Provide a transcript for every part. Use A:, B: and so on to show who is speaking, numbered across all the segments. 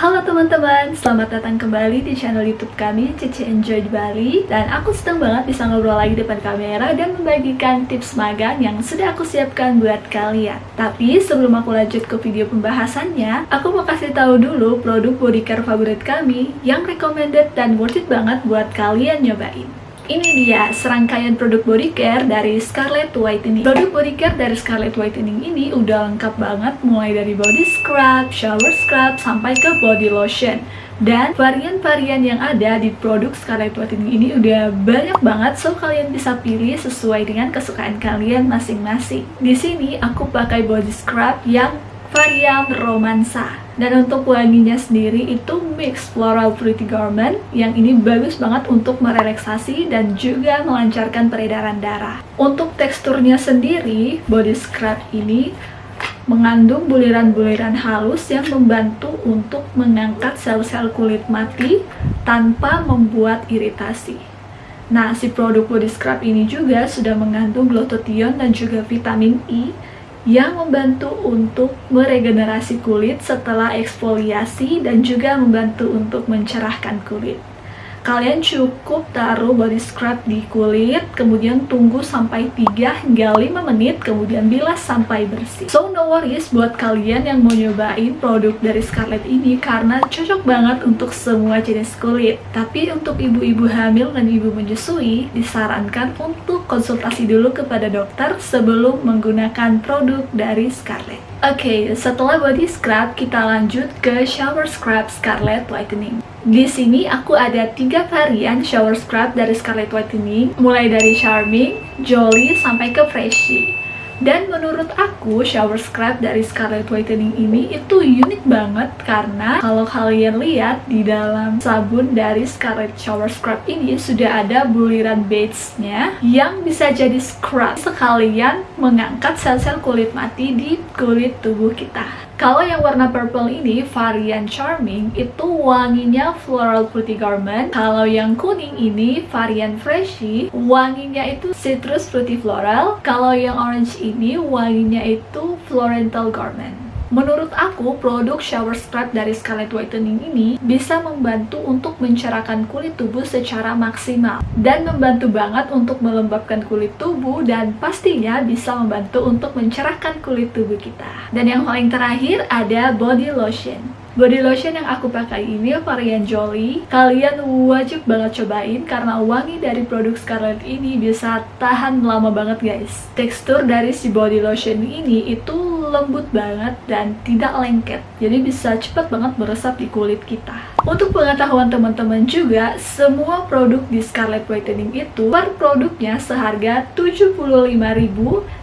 A: Halo teman-teman, selamat datang kembali di channel youtube kami Cici Enjoy di Bali. Dan aku senang banget bisa ngobrol lagi depan kamera dan membagikan tips magang yang sudah aku siapkan buat kalian. Tapi sebelum aku lanjut ke video pembahasannya Aku mau kasih tahu dulu produk body care favorit kami yang recommended dan worth it banget buat kalian nyobain ini dia serangkaian produk body care dari Scarlett Whitening. Produk body care dari Scarlett Whitening ini udah lengkap banget mulai dari body scrub, shower scrub, sampai ke body lotion. Dan varian-varian yang ada di produk Scarlett Whitening ini udah banyak banget, so kalian bisa pilih sesuai dengan kesukaan kalian masing-masing. Di sini aku pakai body scrub yang varian romansa dan untuk wanginya sendiri itu mix floral fruity garment yang ini bagus banget untuk merelaksasi dan juga melancarkan peredaran darah. Untuk teksturnya sendiri body scrub ini mengandung buliran-buliran halus yang membantu untuk mengangkat sel-sel kulit mati tanpa membuat iritasi. Nah, si produk body scrub ini juga sudah mengandung glutathione dan juga vitamin E yang membantu untuk meregenerasi kulit setelah eksfoliasi dan juga membantu untuk mencerahkan kulit kalian cukup taruh body scrub di kulit kemudian tunggu sampai 3 hingga 5 menit kemudian bilas sampai bersih. So no worries buat kalian yang mau nyobain produk dari Scarlett ini karena cocok banget untuk semua jenis kulit. Tapi untuk ibu-ibu hamil dan ibu menyusui disarankan untuk konsultasi dulu kepada dokter sebelum menggunakan produk dari Scarlett Oke, okay, setelah body scrub, kita lanjut ke shower scrub Scarlett Whitening. Di sini aku ada tiga varian shower scrub dari Scarlett Whitening, mulai dari Charming, Jolly, sampai ke Freshy. Dan menurut aku shower scrub dari Scarlett Whitening ini itu unik banget karena kalau kalian lihat di dalam sabun dari Scarlett Shower Scrub ini sudah ada buliran base-nya yang bisa jadi scrub sekalian mengangkat sel-sel kulit mati di kulit tubuh kita. Kalau yang warna purple ini varian charming itu wanginya floral fruity garment. Kalau yang kuning ini varian freshy wanginya itu citrus fruity floral. Kalau yang orange ini wanginya itu florental garment. Menurut aku, produk shower scrub dari Scarlett Whitening ini bisa membantu untuk mencerahkan kulit tubuh secara maksimal dan membantu banget untuk melembabkan kulit tubuh dan pastinya bisa membantu untuk mencerahkan kulit tubuh kita. Dan yang paling terakhir ada body lotion. Body lotion yang aku pakai ini varian Jolly. Kalian wajib banget cobain karena wangi dari produk Scarlett ini bisa tahan lama banget guys. Tekstur dari si body lotion ini itu lembut banget dan tidak lengket. Jadi bisa cepat banget meresap di kulit kita. Untuk pengetahuan teman-teman juga, semua produk di Scarlett Whitening itu per produknya seharga 75.000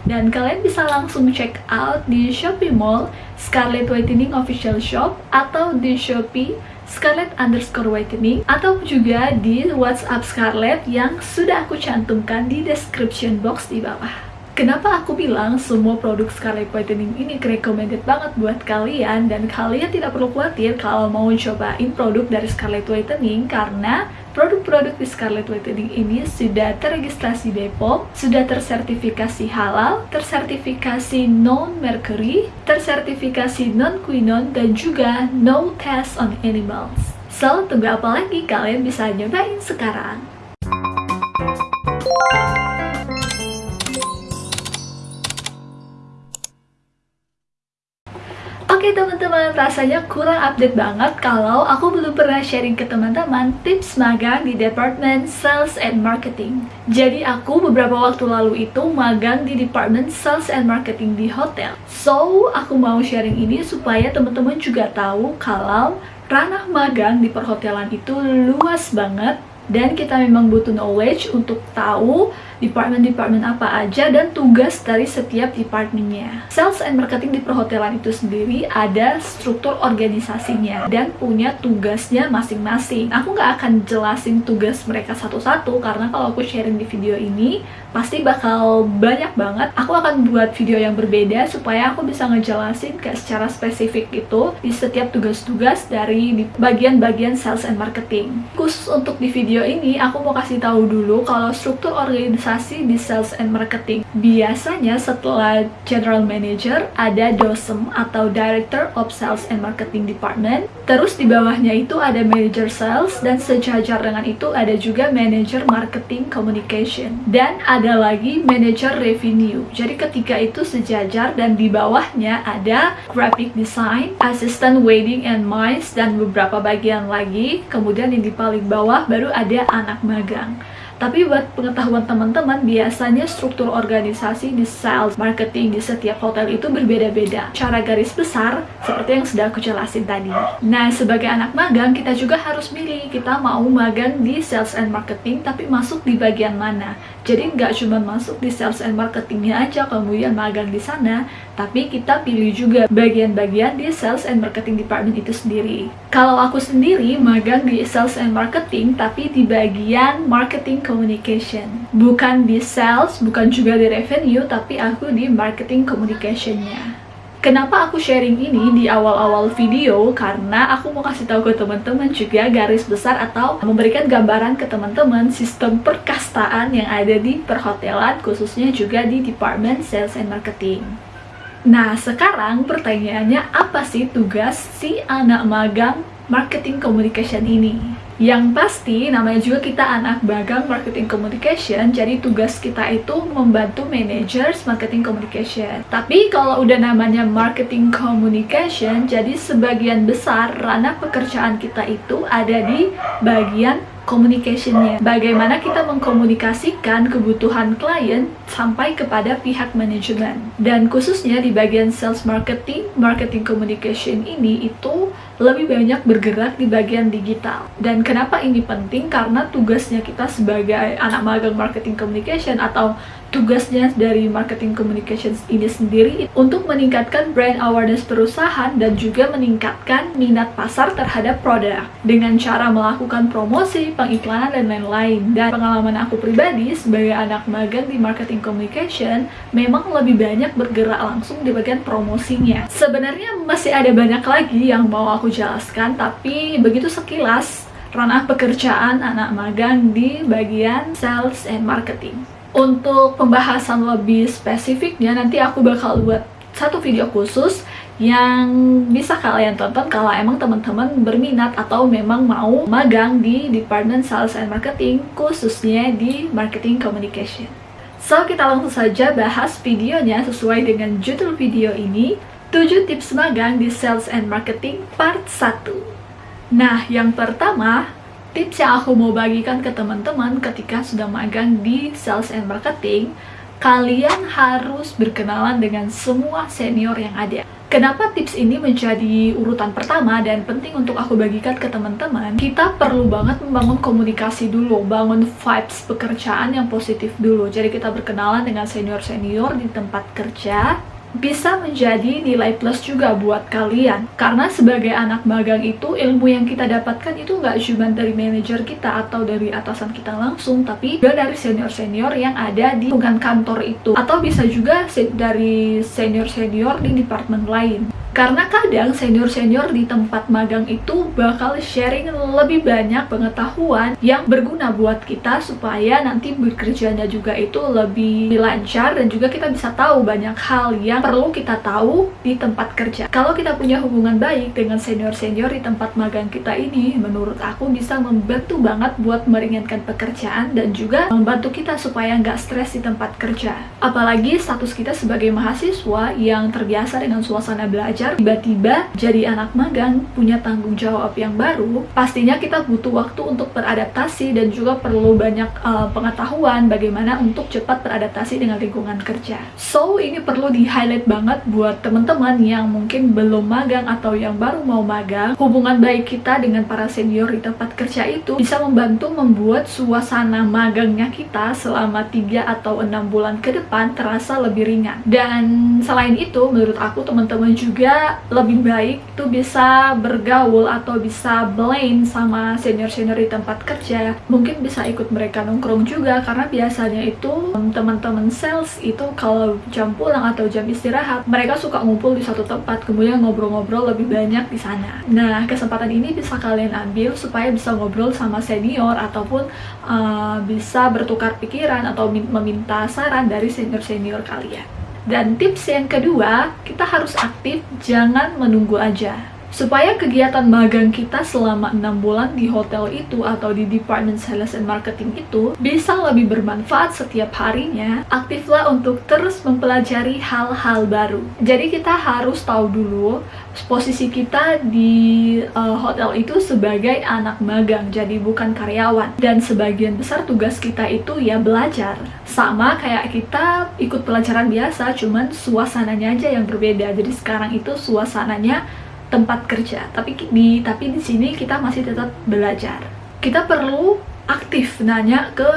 A: dan kalian bisa langsung check out di Shopee Mall Scarlett Whitening Official Shop atau di Shopee Scarlett underscore whitening atau juga di WhatsApp Scarlett yang sudah aku cantumkan di description box di bawah. Kenapa aku bilang semua produk Scarlett Whitening ini recommended banget buat kalian dan kalian tidak perlu khawatir kalau mau cobain produk dari Scarlett Whitening karena produk-produk di Scarlett Whitening ini sudah terregistrasi BPOM, sudah tersertifikasi halal, tersertifikasi non-mercury, tersertifikasi non-quinone dan juga no test on animals. So, tunggu apa lagi? Kalian bisa nyobain sekarang. Oke teman-teman, rasanya kurang update banget kalau aku belum pernah sharing ke teman-teman tips magang di Department Sales and Marketing. Jadi aku beberapa waktu lalu itu magang di Department Sales and Marketing di hotel. So, aku mau sharing ini supaya teman-teman juga tahu kalau ranah magang di perhotelan itu luas banget dan kita memang butuh knowledge untuk tahu department-department apa aja dan tugas dari setiap departmentnya. Sales and marketing di perhotelan itu sendiri ada struktur organisasinya dan punya tugasnya masing-masing. Aku nggak akan jelasin tugas mereka satu-satu karena kalau aku sharing di video ini pasti bakal banyak banget. Aku akan buat video yang berbeda supaya aku bisa ngejelasin kayak secara spesifik itu di setiap tugas-tugas dari bagian-bagian sales and marketing. Khusus untuk di video ini, aku mau kasih tahu dulu kalau struktur organisasi organisasi di sales and marketing. Biasanya setelah general manager ada DOSM atau Director of Sales and Marketing Department. Terus di bawahnya itu ada manager sales dan sejajar dengan itu ada juga manager marketing communication. Dan ada lagi manager revenue. Jadi ketika itu sejajar dan di bawahnya ada graphic design, assistant wedding and mice dan beberapa bagian lagi. Kemudian yang di paling bawah baru ada anak magang. Tapi buat pengetahuan teman-teman, biasanya struktur organisasi di sales marketing di setiap hotel itu berbeda-beda. Cara garis besar, seperti yang sudah aku jelasin tadi. Nah, sebagai anak magang, kita juga harus milih kita mau magang di sales and marketing, tapi masuk di bagian mana. Jadi nggak cuma masuk di sales and marketingnya aja, kemudian magang di sana, tapi kita pilih juga bagian-bagian di sales and marketing department itu sendiri. Kalau aku sendiri magang di sales and marketing, tapi di bagian marketing communication. Bukan di sales, bukan juga di revenue, tapi aku di marketing communicationnya. Kenapa aku sharing ini di awal-awal video? Karena aku mau kasih tahu ke teman-teman juga garis besar atau memberikan gambaran ke teman-teman sistem perkastaan yang ada di perhotelan, khususnya juga di Department Sales and Marketing. Nah, sekarang pertanyaannya apa sih tugas si anak magang marketing communication ini? Yang pasti, namanya juga kita anak bagang marketing communication, jadi tugas kita itu membantu managers marketing communication. Tapi kalau udah namanya marketing communication, jadi sebagian besar ranah pekerjaan kita itu ada di bagian communicationnya. Bagaimana kita mengkomunikasikan kebutuhan klien sampai kepada pihak manajemen. Dan khususnya di bagian sales marketing, marketing communication ini itu lebih banyak bergerak di bagian digital. Dan kenapa ini penting? Karena tugasnya kita sebagai anak magang marketing communication atau tugasnya dari marketing communications ini sendiri untuk meningkatkan brand awareness perusahaan dan juga meningkatkan minat pasar terhadap produk dengan cara melakukan promosi, pengiklanan, dan lain-lain. Dan pengalaman aku pribadi sebagai anak magang di marketing communication memang lebih banyak bergerak langsung di bagian promosinya. Sebenarnya masih ada banyak lagi yang mau aku jelaskan, tapi begitu sekilas ranah pekerjaan anak magang di bagian sales and marketing. Untuk pembahasan lebih spesifiknya nanti aku bakal buat satu video khusus yang bisa kalian tonton kalau emang teman-teman berminat atau memang mau magang di Department Sales and Marketing khususnya di Marketing Communication. So, kita langsung saja bahas videonya sesuai dengan judul video ini 7 tips magang di Sales and Marketing Part 1 Nah, yang pertama, tips yang aku mau bagikan ke teman-teman ketika sudah magang di sales and marketing, kalian harus berkenalan dengan semua senior yang ada. Kenapa tips ini menjadi urutan pertama dan penting untuk aku bagikan ke teman-teman? Kita perlu banget membangun komunikasi dulu, bangun vibes pekerjaan yang positif dulu. Jadi kita berkenalan dengan senior-senior di tempat kerja, bisa menjadi nilai plus juga buat kalian. Karena sebagai anak magang itu ilmu yang kita dapatkan itu nggak cuma dari manajer kita atau dari atasan kita langsung tapi juga dari senior-senior yang ada di lingkungan kantor itu. Atau bisa juga dari senior-senior di departemen lain karena kadang senior-senior di tempat magang itu bakal sharing lebih banyak pengetahuan yang berguna buat kita supaya nanti bekerjanya juga itu lebih lancar dan juga kita bisa tahu banyak hal yang perlu kita tahu di tempat kerja. Kalau kita punya hubungan baik dengan senior-senior di tempat magang kita ini, menurut aku bisa membantu banget buat meringankan pekerjaan dan juga membantu kita supaya nggak stres di tempat kerja. Apalagi status kita sebagai mahasiswa yang terbiasa dengan suasana belajar tiba-tiba jadi anak magang punya tanggung jawab yang baru pastinya kita butuh waktu untuk beradaptasi dan juga perlu banyak uh, pengetahuan bagaimana untuk cepat beradaptasi dengan lingkungan kerja. So ini perlu di highlight banget buat teman-teman yang mungkin belum magang atau yang baru mau magang. Hubungan baik kita dengan para senior di tempat kerja itu bisa membantu membuat suasana magangnya kita selama 3 atau 6 bulan ke depan terasa lebih ringan. Dan selain itu menurut aku teman-teman juga lebih baik itu bisa bergaul atau bisa blend sama senior-senior di tempat kerja. Mungkin bisa ikut mereka nongkrong juga karena biasanya itu teman-teman sales itu kalau jam pulang atau jam istirahat mereka suka ngumpul di satu tempat kemudian ngobrol-ngobrol lebih banyak di sana. Nah kesempatan ini bisa kalian ambil supaya bisa ngobrol sama senior ataupun uh, bisa bertukar pikiran atau meminta saran dari senior-senior kalian dan tips yang kedua, kita harus aktif, jangan menunggu aja. Supaya kegiatan magang kita selama 6 bulan di hotel itu atau di Department Sales and Marketing itu bisa lebih bermanfaat setiap harinya, aktiflah untuk terus mempelajari hal-hal baru. Jadi kita harus tahu dulu posisi kita di uh, hotel itu sebagai anak magang, jadi bukan karyawan. Dan sebagian besar tugas kita itu ya belajar. Sama kayak kita ikut pelajaran biasa, cuman suasananya aja yang berbeda. Jadi sekarang itu suasananya tempat kerja tapi di tapi di sini kita masih tetap belajar kita perlu aktif nanya ke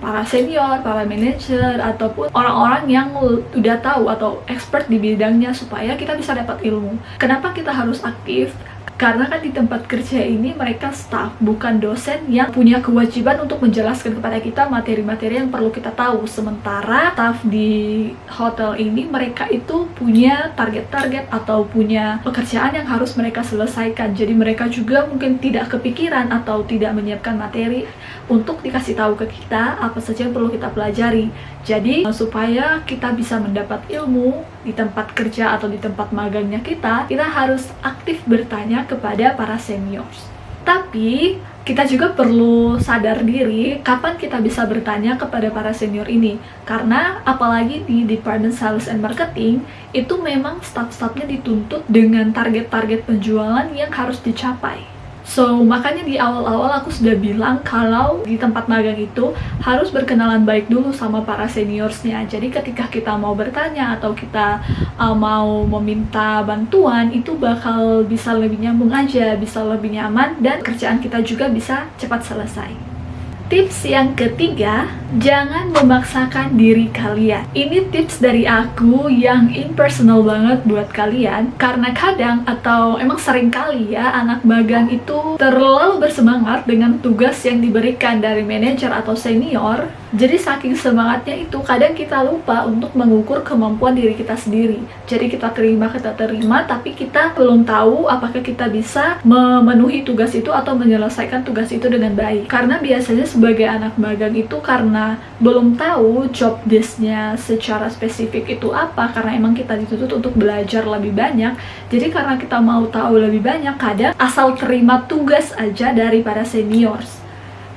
A: para senior, para manajer, ataupun orang-orang yang udah tahu atau expert di bidangnya supaya kita bisa dapat ilmu. Kenapa kita harus aktif? Karena kan di tempat kerja ini mereka staff, bukan dosen yang punya kewajiban untuk menjelaskan kepada kita materi-materi yang perlu kita tahu. Sementara staff di hotel ini mereka itu punya target-target atau punya pekerjaan yang harus mereka selesaikan. Jadi mereka juga mungkin tidak kepikiran atau tidak menyiapkan materi untuk dikasih tahu ke kita apa saja yang perlu kita pelajari. Jadi supaya kita bisa mendapat ilmu di tempat kerja atau di tempat magangnya kita, kita harus aktif bertanya kepada para seniors. Tapi kita juga perlu sadar diri kapan kita bisa bertanya kepada para senior ini karena apalagi di Department Sales and Marketing itu memang staff-staffnya dituntut dengan target-target penjualan yang harus dicapai So, makanya di awal-awal aku sudah bilang kalau di tempat magang itu harus berkenalan baik dulu sama para seniorsnya. Jadi ketika kita mau bertanya atau kita uh, mau meminta bantuan, itu bakal bisa lebih nyambung aja, bisa lebih nyaman, dan kerjaan kita juga bisa cepat selesai. Tips yang ketiga, jangan memaksakan diri kalian. Ini tips dari aku yang impersonal banget buat kalian karena kadang atau emang sering kali ya anak magang itu terlalu bersemangat dengan tugas yang diberikan dari manajer atau senior. Jadi saking semangatnya itu kadang kita lupa untuk mengukur kemampuan diri kita sendiri. Jadi kita terima, kita terima, tapi kita belum tahu apakah kita bisa memenuhi tugas itu atau menyelesaikan tugas itu dengan baik. Karena biasanya sebagai anak magang itu karena belum tahu job desknya secara spesifik itu apa karena emang kita dituntut untuk belajar lebih banyak jadi karena kita mau tahu lebih banyak kadang asal terima tugas aja dari para seniors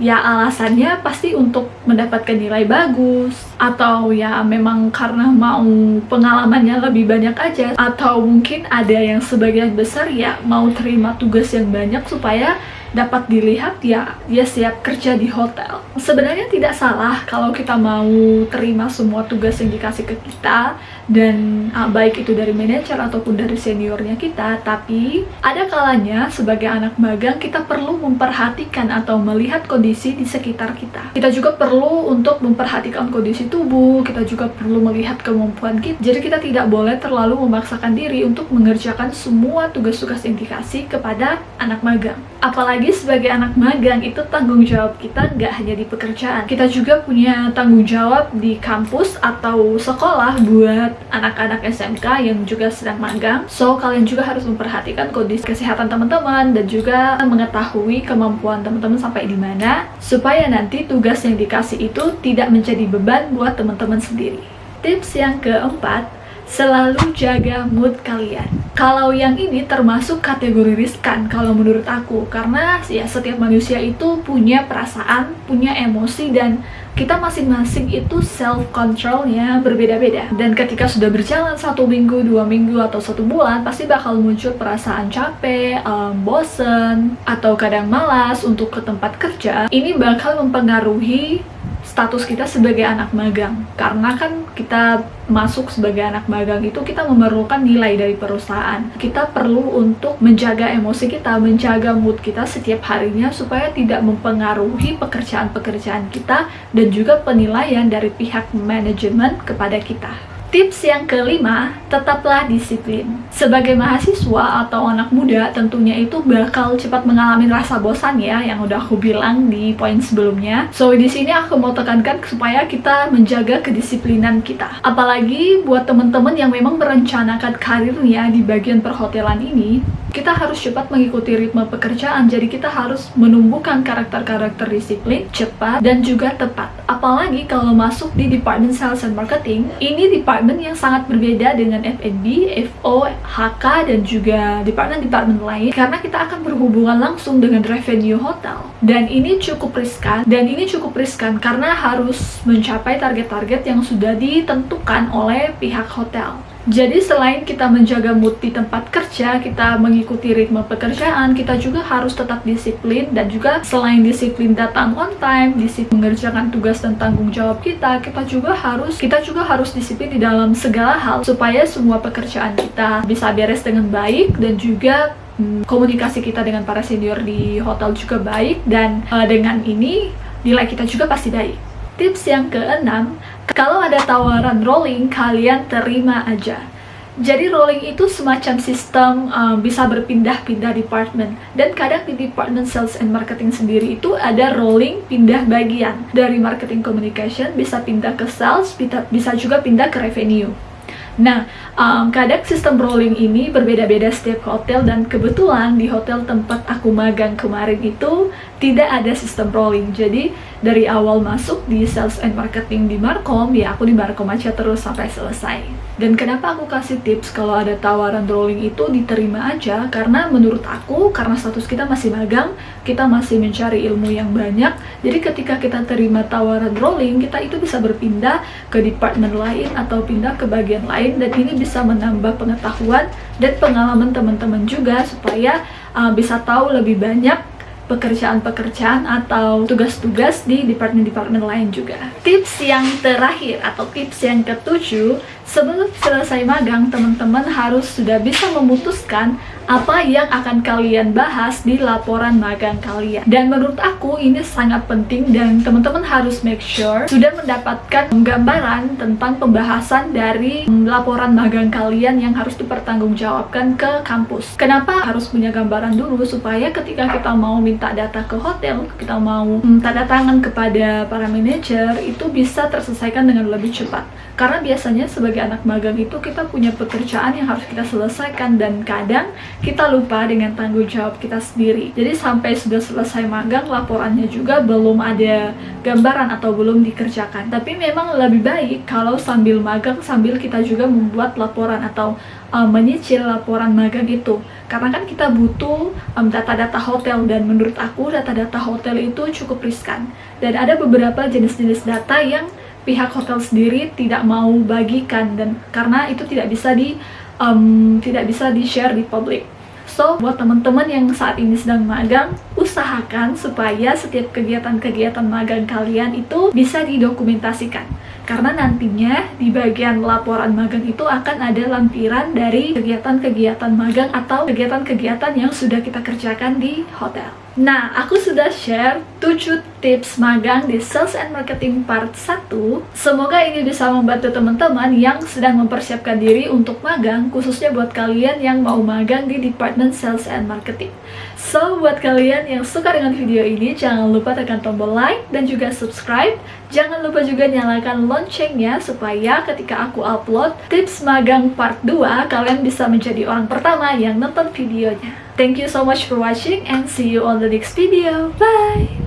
A: ya alasannya pasti untuk mendapatkan nilai bagus atau ya memang karena mau pengalamannya lebih banyak aja atau mungkin ada yang sebagian besar ya mau terima tugas yang banyak supaya dapat dilihat ya dia siap kerja di hotel. Sebenarnya tidak salah kalau kita mau terima semua tugas yang dikasih ke kita dan uh, baik itu dari manajer ataupun dari seniornya kita, tapi ada kalanya sebagai anak magang kita perlu memperhatikan atau melihat kondisi di sekitar kita. Kita juga perlu untuk memperhatikan kondisi tubuh, kita juga perlu melihat kemampuan kita. Jadi kita tidak boleh terlalu memaksakan diri untuk mengerjakan semua tugas-tugas yang dikasih kepada anak magang apalagi sebagai anak magang itu tanggung jawab kita nggak hanya di pekerjaan kita juga punya tanggung jawab di kampus atau sekolah buat anak-anak SMK yang juga sedang magang. So kalian juga harus memperhatikan kondisi kesehatan teman-teman dan juga mengetahui kemampuan teman-teman sampai di mana supaya nanti tugas yang dikasih itu tidak menjadi beban buat teman-teman sendiri. Tips yang keempat selalu jaga mood kalian. Kalau yang ini termasuk kategori riskan kalau menurut aku. Karena ya setiap manusia itu punya perasaan, punya emosi dan kita masing-masing itu self controlnya berbeda-beda. Dan ketika sudah berjalan satu minggu, dua minggu atau satu bulan pasti bakal muncul perasaan capek, um, bosen atau kadang malas untuk ke tempat kerja. Ini bakal mempengaruhi status kita sebagai anak magang. Karena kan kita masuk sebagai anak magang itu kita memerlukan nilai dari perusahaan. Kita perlu untuk menjaga emosi kita menjaga mood kita setiap harinya supaya tidak mempengaruhi pekerjaan-pekerjaan kita dan juga penilaian dari pihak manajemen kepada kita Tips yang kelima, tetaplah disiplin. Sebagai mahasiswa atau anak muda, tentunya itu bakal cepat mengalami rasa bosan ya, yang udah aku bilang di poin sebelumnya. So, di sini aku mau tekankan supaya kita menjaga kedisiplinan kita. Apalagi buat teman-teman yang memang merencanakan karirnya di bagian perhotelan ini, kita harus cepat mengikuti ritme pekerjaan, jadi kita harus menumbuhkan karakter-karakter disiplin, cepat, dan juga tepat. Apalagi kalau masuk di Department Sales and Marketing, ini department yang sangat berbeda dengan F&B, FO, HK, dan juga department-department lain, karena kita akan berhubungan langsung dengan revenue hotel. Dan ini cukup riskan, dan ini cukup riskan karena harus mencapai target-target yang sudah ditentukan oleh pihak hotel. Jadi selain kita menjaga mood di tempat kerja, kita mengikuti ritme pekerjaan, kita juga harus tetap disiplin dan juga selain disiplin datang on time, disiplin mengerjakan tugas dan tanggung jawab kita, kita juga harus kita juga harus disiplin di dalam segala hal supaya semua pekerjaan kita bisa beres dengan baik dan juga hmm, komunikasi kita dengan para senior di hotel juga baik dan uh, dengan ini nilai kita juga pasti baik. Tips yang keenam, kalau ada tawaran rolling, kalian terima aja. Jadi rolling itu semacam sistem um, bisa berpindah-pindah department dan kadang di department sales and marketing sendiri itu ada rolling pindah bagian dari marketing communication bisa pindah ke sales bisa juga pindah ke revenue. Nah, um, kadang sistem rolling ini berbeda-beda setiap hotel dan kebetulan di hotel tempat aku magang kemarin itu tidak ada sistem rolling. Jadi dari awal masuk di sales and marketing di Markom, ya aku di Markom aja terus sampai selesai. Dan kenapa aku kasih tips kalau ada tawaran rolling itu diterima aja? Karena menurut aku, karena status kita masih magang, kita masih mencari ilmu yang banyak. Jadi ketika kita terima tawaran rolling, kita itu bisa berpindah ke departemen lain atau pindah ke bagian lain. Dan ini bisa menambah pengetahuan dan pengalaman teman-teman juga supaya uh, bisa tahu lebih banyak pekerjaan-pekerjaan atau tugas-tugas di departemen-departemen lain juga. Tips yang terakhir atau tips yang ketujuh, sebelum selesai magang, teman-teman harus sudah bisa memutuskan apa yang akan kalian bahas di laporan magang kalian. Dan menurut aku ini sangat penting dan teman-teman harus make sure sudah mendapatkan gambaran tentang pembahasan dari laporan magang kalian yang harus dipertanggungjawabkan ke kampus. Kenapa harus punya gambaran dulu supaya ketika kita mau minta data ke hotel, kita mau hmm, tanda tangan kepada para manajer itu bisa terselesaikan dengan lebih cepat. Karena biasanya sebagai anak magang itu kita punya pekerjaan yang harus kita selesaikan dan kadang kita lupa dengan tanggung jawab kita sendiri. Jadi sampai sudah selesai magang, laporannya juga belum ada gambaran atau belum dikerjakan. Tapi memang lebih baik kalau sambil magang, sambil kita juga membuat laporan atau um, menyicil laporan magang itu. Karena kan kita butuh data-data um, hotel dan menurut aku data-data hotel itu cukup riskan. Dan ada beberapa jenis-jenis data yang pihak hotel sendiri tidak mau bagikan dan karena itu tidak bisa di um, tidak bisa di share di publik So, buat teman-teman yang saat ini sedang magang, usahakan supaya setiap kegiatan-kegiatan magang kalian itu bisa didokumentasikan. Karena nantinya di bagian laporan magang itu akan ada lampiran dari kegiatan-kegiatan magang atau kegiatan-kegiatan yang sudah kita kerjakan di hotel. Nah, aku sudah share 7 tips magang di Sales and Marketing Part 1. Semoga ini bisa membantu teman-teman yang sedang mempersiapkan diri untuk magang, khususnya buat kalian yang mau magang di Department Sales and Marketing. So, buat kalian yang suka dengan video ini, jangan lupa tekan tombol like dan juga subscribe. Jangan lupa juga nyalakan loncengnya supaya ketika aku upload tips magang part 2, kalian bisa menjadi orang pertama yang nonton videonya. Thank you so much for watching and see you on the next video. Bye!